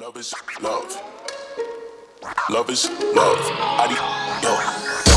Love is love. Love is love. Adios.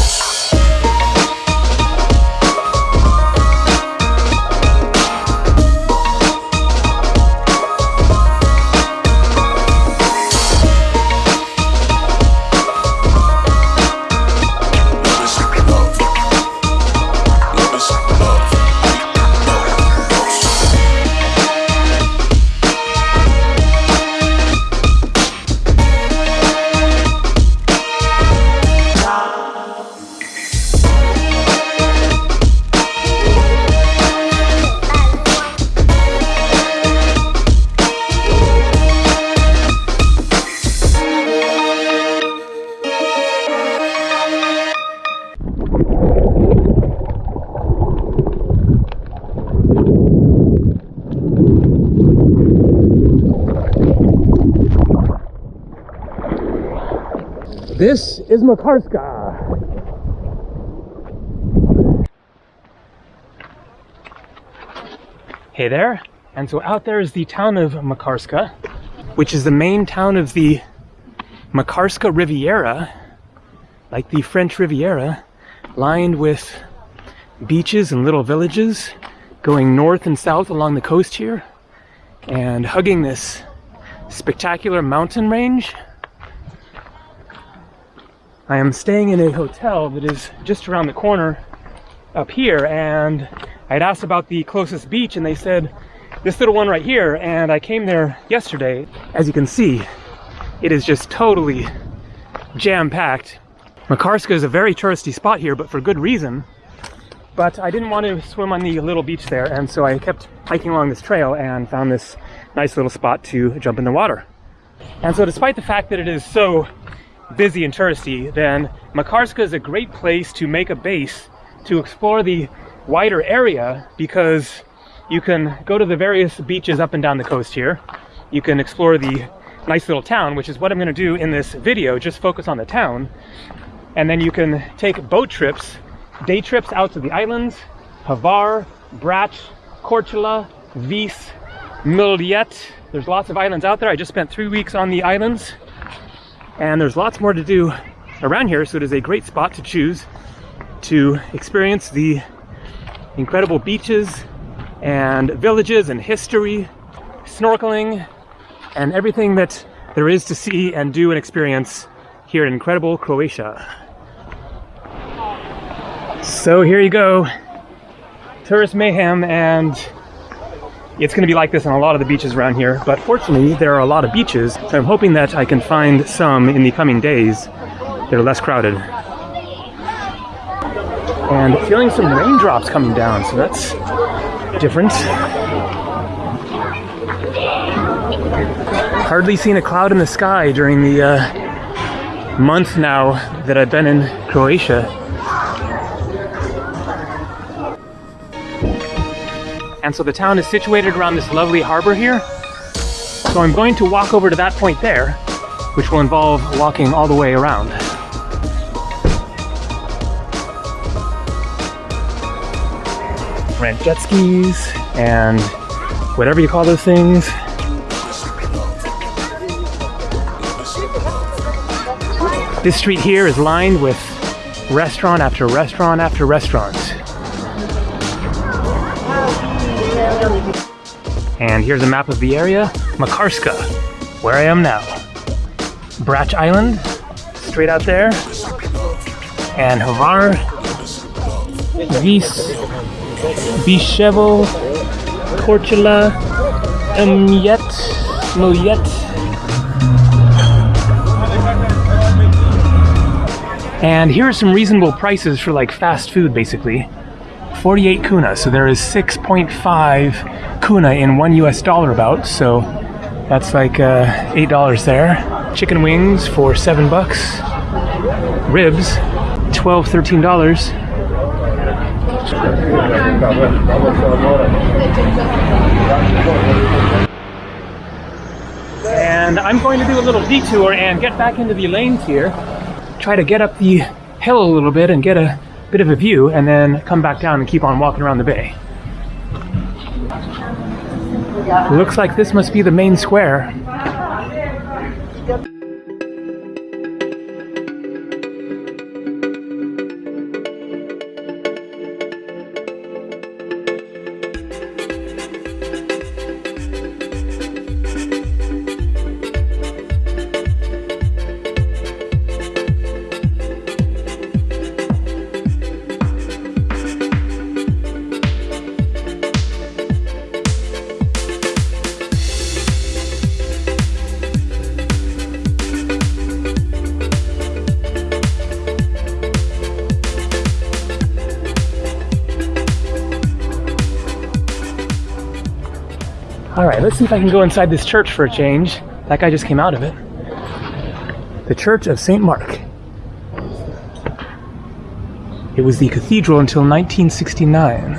Is Makarska. Hey there. And so out there is the town of Makarska, which is the main town of the Makarska Riviera, like the French Riviera, lined with beaches and little villages going north and south along the coast here and hugging this spectacular mountain range. I am staying in a hotel that is just around the corner up here and I had asked about the closest beach and they said this little one right here and I came there yesterday. As you can see, it is just totally jam-packed. Makarska is a very touristy spot here, but for good reason. But I didn't want to swim on the little beach there and so I kept hiking along this trail and found this nice little spot to jump in the water. And so despite the fact that it is so busy and touristy, then Makarska is a great place to make a base to explore the wider area because you can go to the various beaches up and down the coast here. You can explore the nice little town, which is what I'm going to do in this video, just focus on the town. And then you can take boat trips, day trips out to the islands, Hvar, Brač, Korčula, Vis, Miljet. There's lots of islands out there. I just spent three weeks on the islands and there's lots more to do around here so it is a great spot to choose to experience the incredible beaches and villages and history snorkeling and everything that there is to see and do and experience here in incredible croatia. So here you go. Tourist mayhem and it's going to be like this on a lot of the beaches around here, but fortunately there are a lot of beaches, so I'm hoping that I can find some in the coming days that are less crowded. And feeling some raindrops coming down, so that's different. Hardly seen a cloud in the sky during the uh, month now that I've been in Croatia. And so the town is situated around this lovely harbor here. So I'm going to walk over to that point there, which will involve walking all the way around. Rent jet skis and whatever you call those things. This street here is lined with restaurant after restaurant after restaurant. And here's a map of the area, Makarska, where I am now. Brač Island, straight out there. And Hvar, Vis, Biševo, Korčula, Mjet, Miljet. And here are some reasonable prices for like fast food basically. 48 kuna, so there is 6.5 kuna in one US dollar about, so that's like uh, $8 there. Chicken wings for 7 bucks. Ribs, 12 $13. And I'm going to do a little detour and get back into the lanes here. Try to get up the hill a little bit and get a bit of a view and then come back down and keep on walking around the bay. Looks like this must be the main square. Let's see if I can go inside this church for a change. That guy just came out of it. The Church of St. Mark. It was the cathedral until 1969.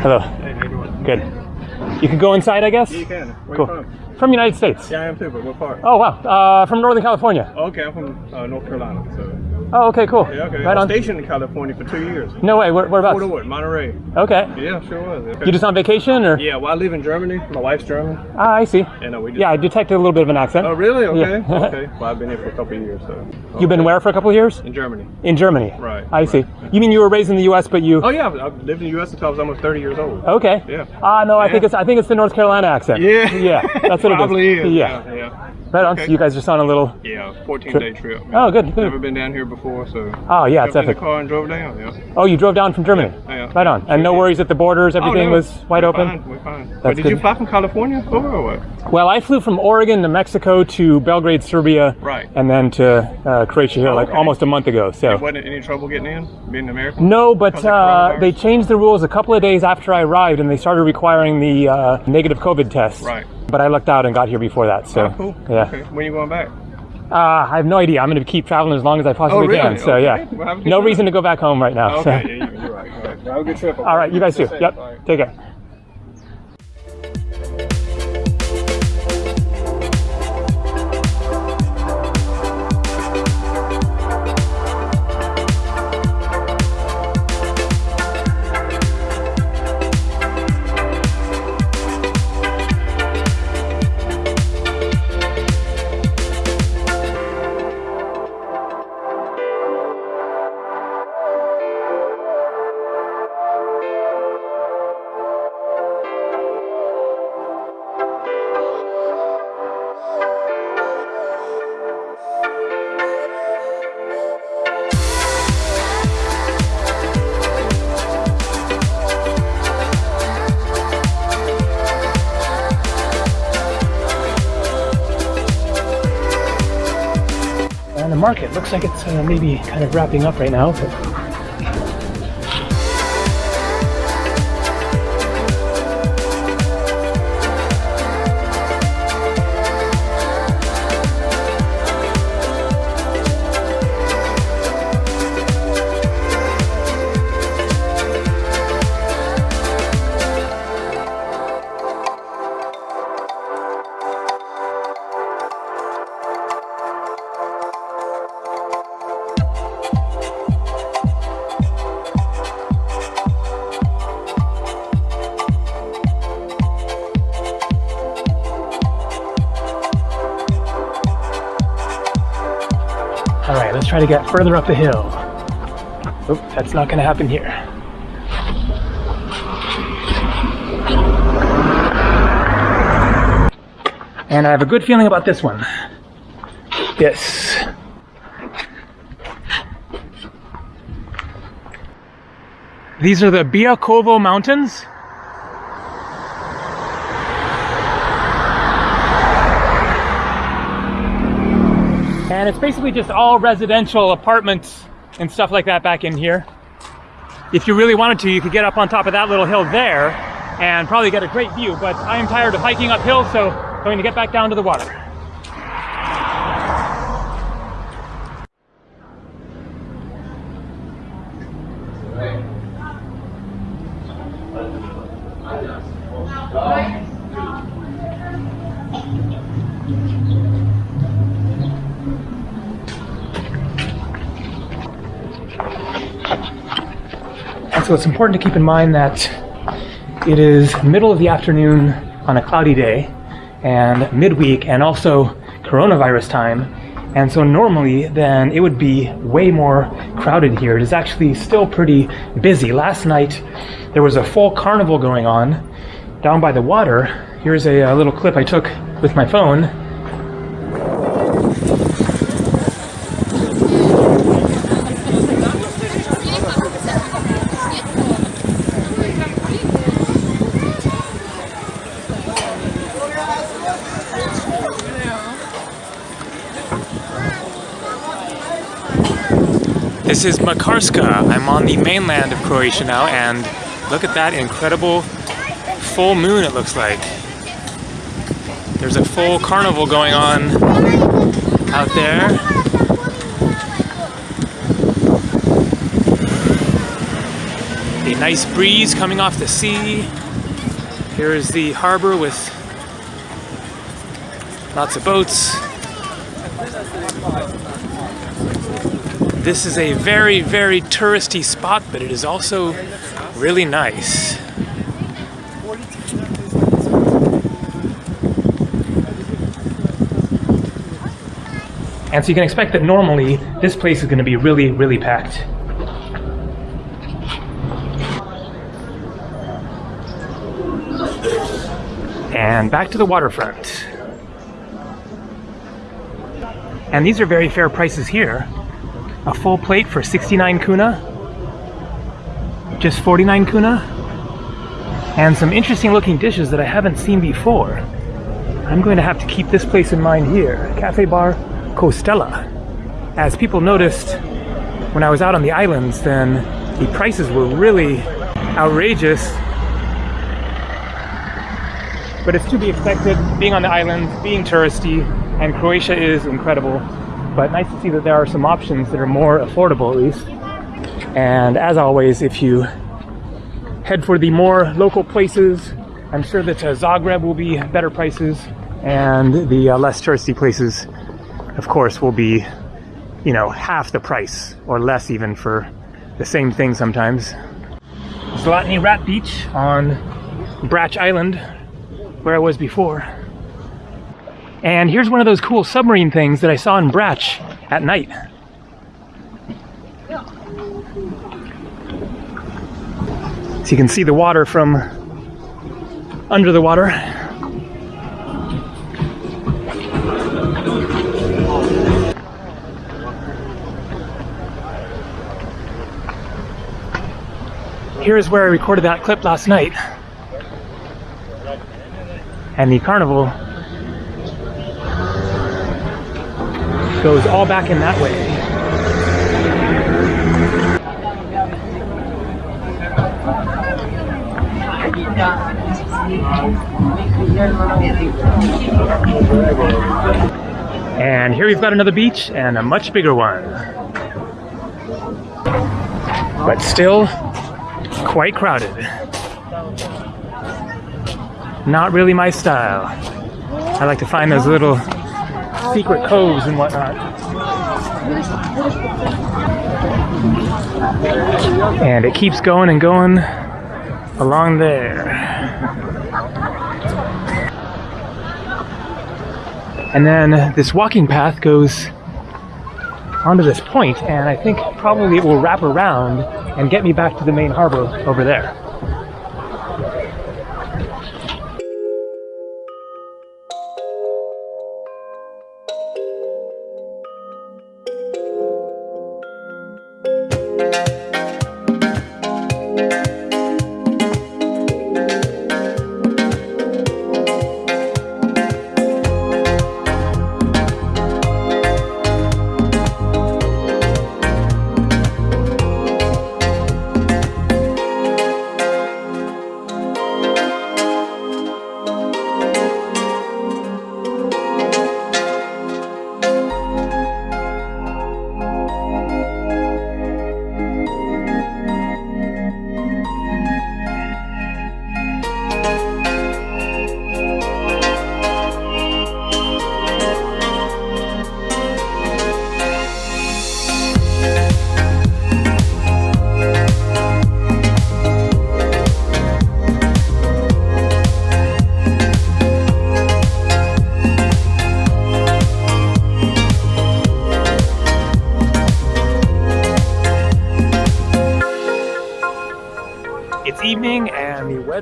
Hello. Hey, how you doing? Good. You can go inside, I guess? Yeah, you can. Where Cool. you from? From the United States. Yeah, I am too, but what part? Oh, wow. Uh, from Northern California. Okay, I'm from uh, North Carolina, so. Oh, okay, cool. Yeah, okay. Right I on. was stationed in California for two years. No way. Where, whereabouts? Fort Ord, Monterey. Okay. Yeah, sure was. Okay. You just on vacation, or? Yeah, well, I live in Germany. My wife's German. Ah, I see. And uh, we just. Yeah, I detected a little bit of an accent. Oh, really? Okay. Yeah. okay. Well, I've been here for a couple of years, so. You've been where for a couple of years? In Germany. In Germany. Right, I see. You mean you were raised in the U.S., but you? Oh yeah, I've I've lived in the U.S. until I was almost 30 years old. Okay. Yeah. Ah, no, I think it's I think it's the North Carolina accent. Yeah. Yeah, that's what Probably it is. is. Yeah. Yeah. yeah. Right on. Okay. So you guys just on a little. Yeah, 14 day trip. Oh, good. good. Never been down here before, so. Oh, yeah, it's Jumped in the car and drove down. Yeah. Oh, you drove down from Germany. Yeah. Right on. And no worries at the borders. Everything Oh, no. was wide We're open. Fine. We're fine. That's but did good. you fly from California over or what? Well, I flew from Oregon to Mexico to Belgrade, Serbia, Right. and then to uh, Croatia here Oh, like okay. almost a month ago. So. Wasn't any trouble getting in, being American? No, but uh, they changed the rules a couple of days after I arrived, and they started requiring the uh, negative COVID test. Right. But I lucked out and got here before that. So, Oh, cool. yeah. Okay. When you going back? Uh, I have no idea. I'm going to keep traveling as long as I possibly Oh, really? can. So Okay. yeah, Well, have a good no trip. reason to go back home right now. Okay, so. yeah, you- you're right. All right. Have a good trip. All right, you guys too. Safe. Yep. Right. Take care. Market looks like it's uh, maybe kind of wrapping up right now. But... further up the hill. Oop, that's not going to happen here. And I have a good feeling about this one. Yes. These are the Biokovo Mountains. Basically just all residential apartments and stuff like that back in here. If you really wanted to, you could get up on top of that little hill there and probably get a great view, but I am tired of hiking uphill, so I'm going to get back down to the water. So it's important to keep in mind that it is middle of the afternoon on a cloudy day and midweek and also coronavirus time. And so normally then it would be way more crowded here. It is actually still pretty busy. Last night there was a full carnival going on down by the water. Here's a, a little clip I took with my phone. This is Makarska. I'm on the mainland of Croatia now, and look at that incredible full moon it looks like. There's a full carnival going on out there. A nice breeze coming off the sea. Here is the harbor with lots of boats. This is a very, very touristy spot, but it is also really nice. And so you can expect that normally this place is going to be really, really packed. And back to the waterfront. And these are very fair prices here. A full plate for 69 kuna, just 49 kuna, and some interesting looking dishes that I haven't seen before. I'm going to have to keep this place in mind here. Cafe Bar Costella. As people noticed when I was out on the islands, then the prices were really outrageous. But it's to be expected, being on the island, being touristy, and Croatia is incredible. But nice to see that there are some options that are more affordable at least. And as always, if you head for the more local places, I'm sure that uh, Zagreb will be better prices and the uh, less touristy places of course, will be, you know, half the price or less even for the same thing sometimes. Zlatni Rat Beach on Brač Island, where I was before. And here's one of those cool submarine things that I saw in Brač at night. So you can see the water from under the water. Here's where I recorded that clip last night. And the carnival goes all back in that way. And here we've got another beach and a much bigger one. But still quite crowded. Not really my style. I like to find those little secret coves and whatnot. And it keeps going and going along there. And then this walking path goes onto this point, and I think probably it will wrap around and get me back to the main harbor over there.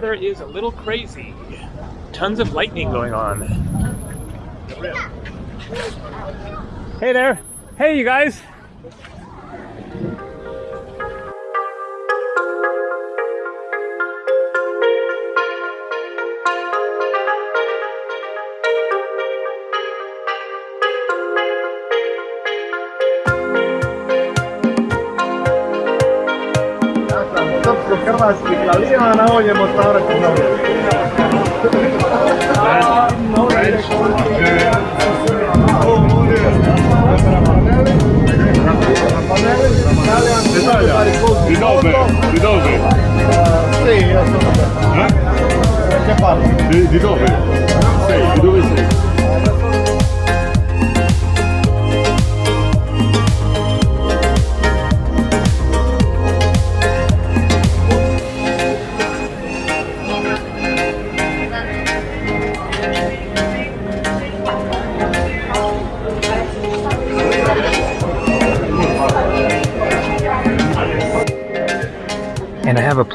Weather is a little crazy. Tons of lightning going on. Hey there. Hey, you guys. Di dove? Di dove? Sì, io sono Eh? che parlo? Di, di dove? Sei? Di dove sei?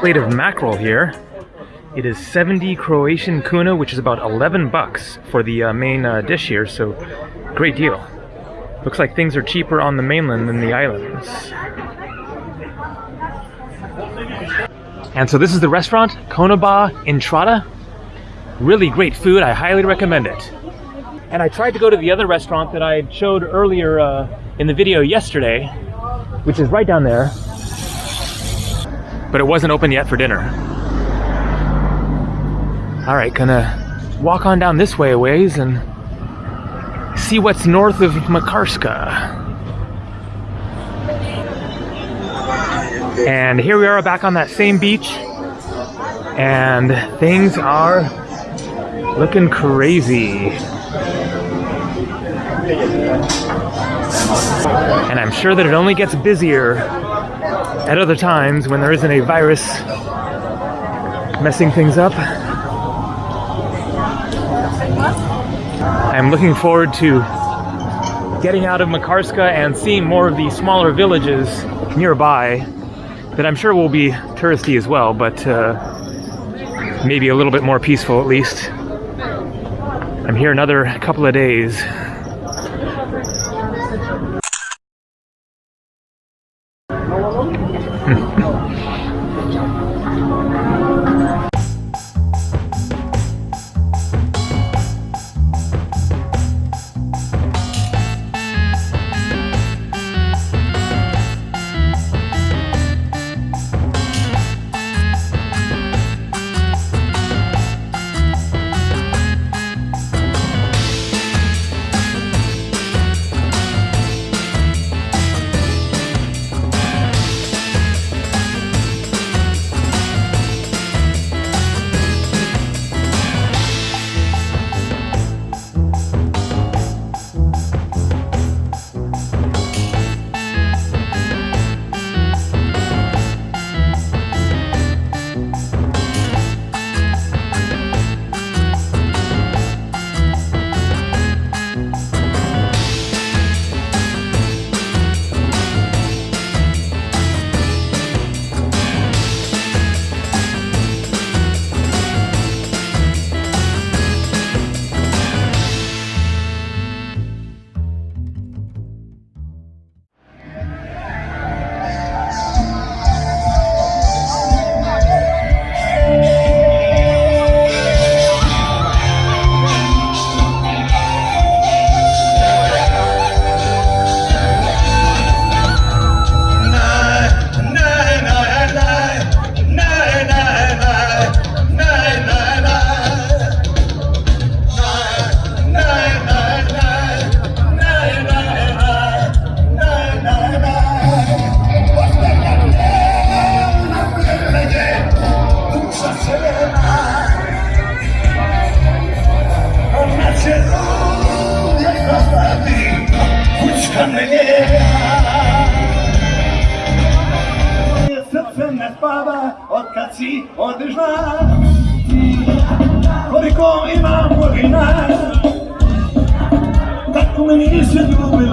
Plate of mackerel here. It is 70 Croatian kuna, which is about 11 bucks for the uh, main uh, dish here, so great deal. Looks like things are cheaper on the mainland than the islands. And so this is the restaurant, Konoba Entrada. Really great food, I highly recommend it. And I tried to go to the other restaurant that I showed earlier uh, in the video yesterday, which is right down there. But it wasn't open yet for dinner. All right, gonna walk on down this way a ways and see what's north of Makarska. And here we are back on that same beach, and things are looking crazy. And I'm sure that it only gets busier at other times when there isn't a virus messing things up. I'm looking forward to getting out of Makarska and seeing more of the smaller villages nearby that I'm sure will be touristy as well, but uh, maybe a little bit more peaceful at least. I'm here another couple of days.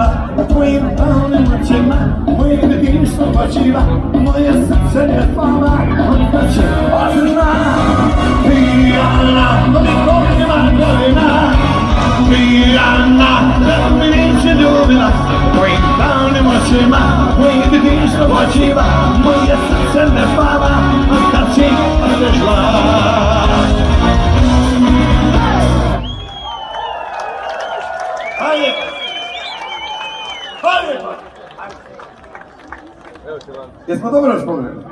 očima U tvojim palnim noćima Moje nebišno očima Moje srce ne fama Odnače pa ozirna Pijana Toliko nema dolina Pijana Da mi neće ljubila U tvojim palnim očima Moje nebišno očima Moje srce ne fama Odnače pa ozirna 근데 상담을 하시면